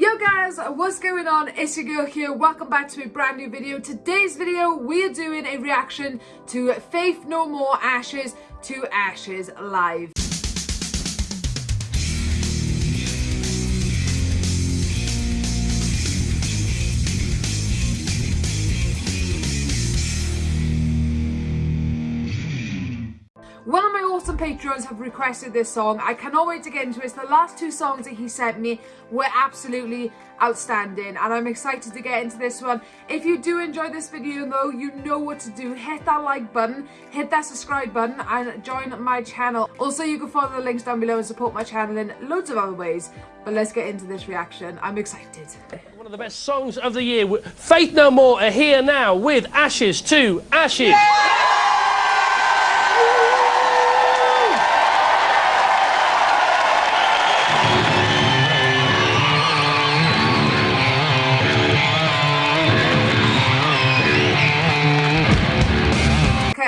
Yo guys, what's going on? It's your girl here. Welcome back to a brand new video. Today's video, we're doing a reaction to Faith No More Ashes to Ashes live. Of patrons have requested this song. I cannot wait to get into it. The last two songs that he sent me were absolutely outstanding and I'm excited to get into this one. If you do enjoy this video though, you know what to do. Hit that like button, hit that subscribe button and join my channel. Also, you can follow the links down below and support my channel in loads of other ways. But let's get into this reaction. I'm excited. One of the best songs of the year. Faith No More are here now with Ashes to Ashes. Yeah!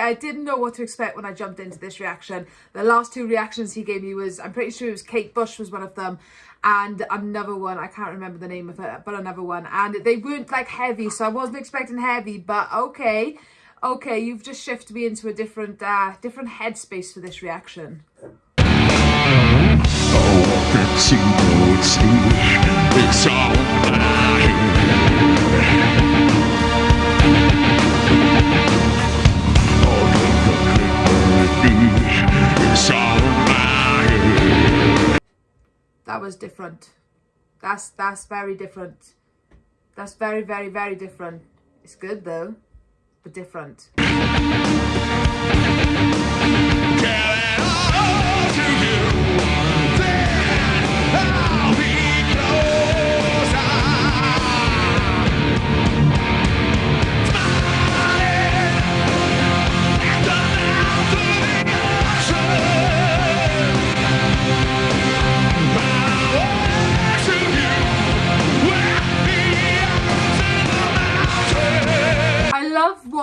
I didn't know what to expect when I jumped into this reaction. The last two reactions he gave me was, I'm pretty sure it was Kate Bush was one of them and another one, I can't remember the name of it, but another one. And they weren't like heavy, so I wasn't expecting heavy, but okay. Okay, you've just shifted me into a different, uh, different headspace for this reaction. Oh, that was different. That's that's very different. That's very, very, very different. It's good though, but different.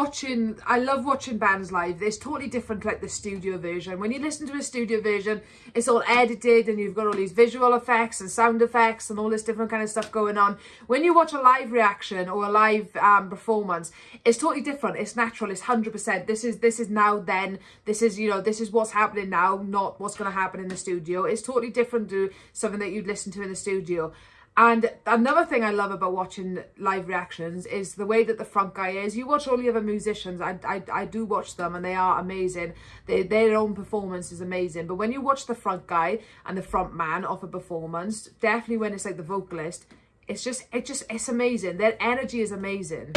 Watching I love watching bands live. It's totally different like the studio version. When you listen to a studio version, it's all edited and you've got all these visual effects and sound effects and all this different kind of stuff going on. When you watch a live reaction or a live um, performance, it's totally different. It's natural. It's 100%. This is this is now then. This is, you know, this is what's happening now, not what's going to happen in the studio. It's totally different to something that you'd listen to in the studio. And another thing I love about watching live reactions is the way that the front guy is. You watch all the other musicians, I, I, I do watch them and they are amazing. They, their own performance is amazing. But when you watch the front guy and the front man of a performance, definitely when it's like the vocalist, it's just, it just, it's amazing. Their energy is amazing.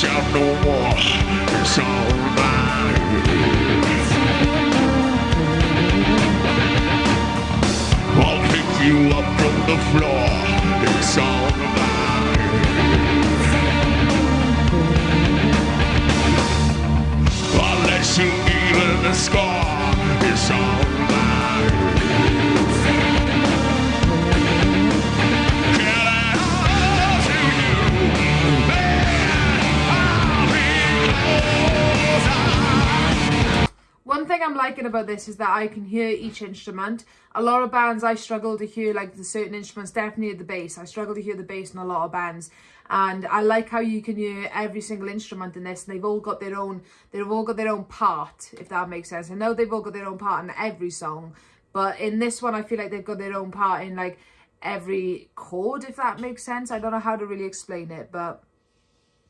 Shout no more. It's alright. I'll pick you up from the floor. It's alright. Liking about this is that I can hear each instrument. A lot of bands I struggle to hear like the certain instruments, definitely the bass. I struggle to hear the bass in a lot of bands. And I like how you can hear every single instrument in this and they've all got their own, they've all got their own part, if that makes sense. I know they've all got their own part in every song, but in this one I feel like they've got their own part in like every chord, if that makes sense. I don't know how to really explain it, but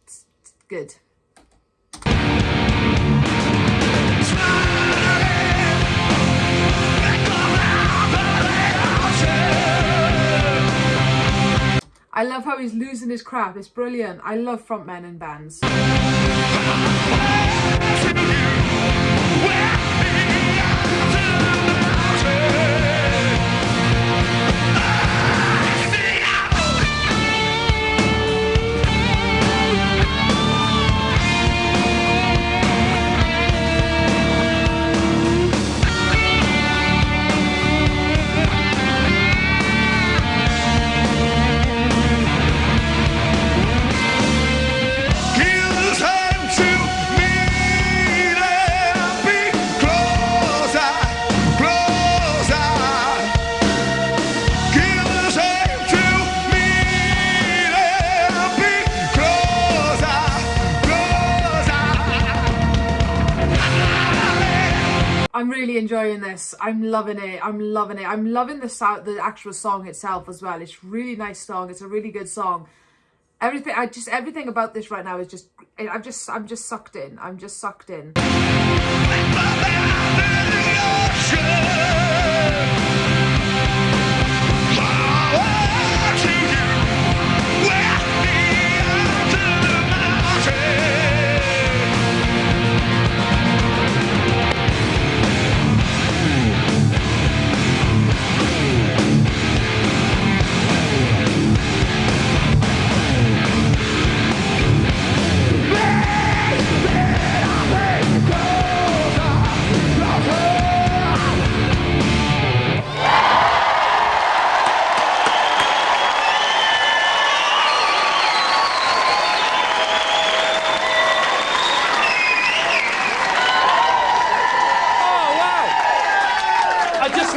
it's, it's good. I love how he's losing his crap. It's brilliant. I love frontmen and bands. Really enjoying this. I'm loving it. I'm loving it. I'm loving the sound, the actual song itself as well. It's really nice song. It's a really good song. Everything, I just everything about this right now is just. I'm just, I'm just sucked in. I'm just sucked in.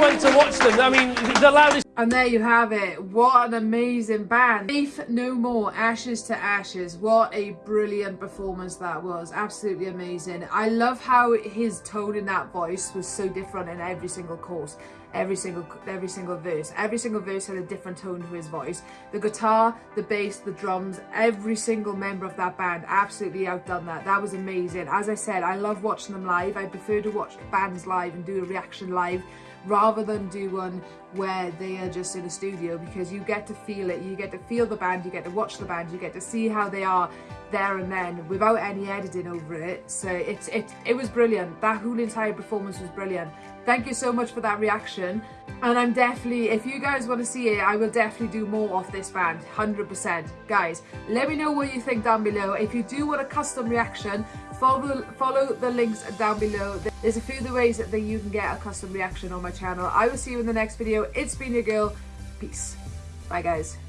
Went to watch them. I mean, the loudest. And there you have it. What an amazing band. Faith No More, Ashes to Ashes. What a brilliant performance that was. Absolutely amazing. I love how his tone in that voice was so different in every single course. Every single every single verse. Every single verse had a different tone to his voice. The guitar, the bass, the drums, every single member of that band absolutely outdone that. That was amazing. As I said, I love watching them live. I prefer to watch bands live and do a reaction live rather than do one where they just in a studio because you get to feel it you get to feel the band you get to watch the band you get to see how they are there and then without any editing over it. So it's it it was brilliant. That whole entire performance was brilliant. Thank you so much for that reaction. And i'm definitely if you guys want to see it i will definitely do more of this band 100 percent. Guys let me know what you think down below. If you do want a custom reaction follow follow the links down below. There's a few other ways that you can get a custom reaction on my channel. I will see you in the next video. It's been your girl. Peace. Bye guys